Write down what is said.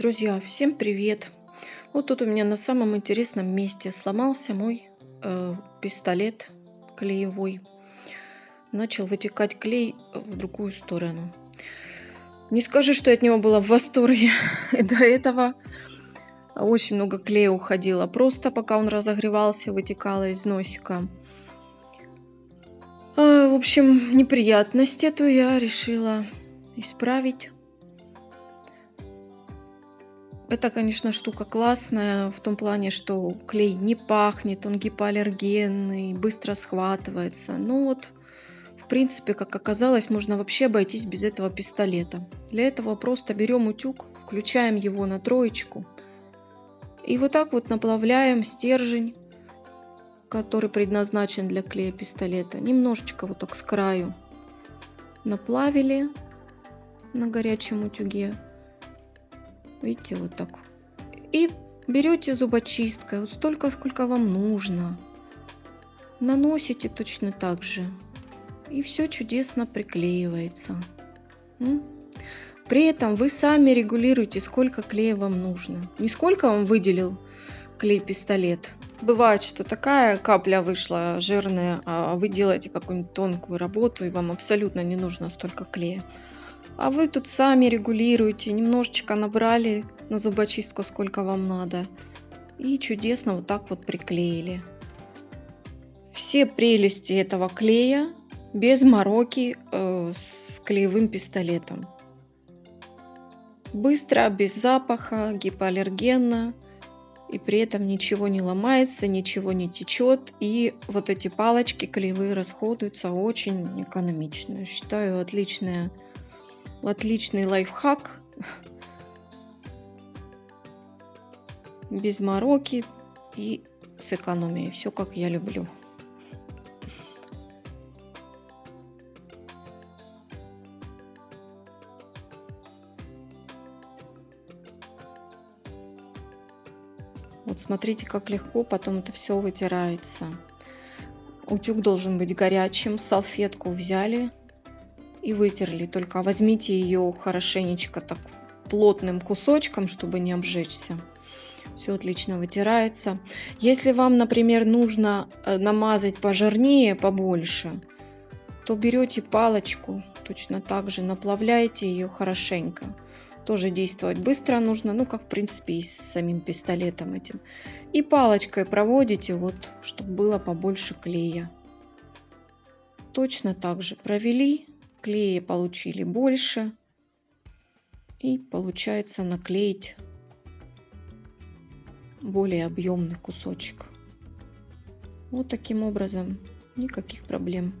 Друзья, всем привет! Вот тут у меня на самом интересном месте сломался мой э, пистолет клеевой. Начал вытекать клей в другую сторону. Не скажу, что я от него была в восторге. До этого очень много клея уходило. Просто пока он разогревался, вытекало из носика. А, в общем, неприятность эту я решила исправить. Это, конечно, штука классная в том плане, что клей не пахнет, он гипоаллергенный, быстро схватывается. Ну вот, в принципе, как оказалось, можно вообще обойтись без этого пистолета. Для этого просто берем утюг, включаем его на троечку и вот так вот наплавляем стержень, который предназначен для клея пистолета. Немножечко вот так с краю наплавили на горячем утюге. Видите, вот так. И берете зубочисткой, вот столько, сколько вам нужно. Наносите точно так же. И все чудесно приклеивается. При этом вы сами регулируете, сколько клея вам нужно. Не сколько вам выделил клей-пистолет. Бывает, что такая капля вышла жирная, а вы делаете какую-нибудь тонкую работу, и вам абсолютно не нужно столько клея. А вы тут сами регулируете, немножечко набрали на зубочистку, сколько вам надо. И чудесно вот так вот приклеили. Все прелести этого клея без мороки э, с клеевым пистолетом. Быстро, без запаха, гипоаллергенно. И при этом ничего не ломается, ничего не течет. И вот эти палочки клеевые расходуются очень экономично. Считаю, отличная Отличный лайфхак. Без мороки и с экономией. Все как я люблю. Вот смотрите, как легко потом это все вытирается. Утюг должен быть горячим. Салфетку взяли, и вытерли. Только возьмите ее хорошенечко так плотным кусочком, чтобы не обжечься. Все отлично вытирается. Если вам, например, нужно э, намазать пожирнее, побольше, то берете палочку, точно так же наплавляете ее хорошенько. Тоже действовать быстро нужно, ну, как, в принципе, и с самим пистолетом этим. И палочкой проводите, вот, чтобы было побольше клея. Точно так же провели, клея получили больше. И получается наклеить более объемный кусочек. Вот таким образом никаких проблем.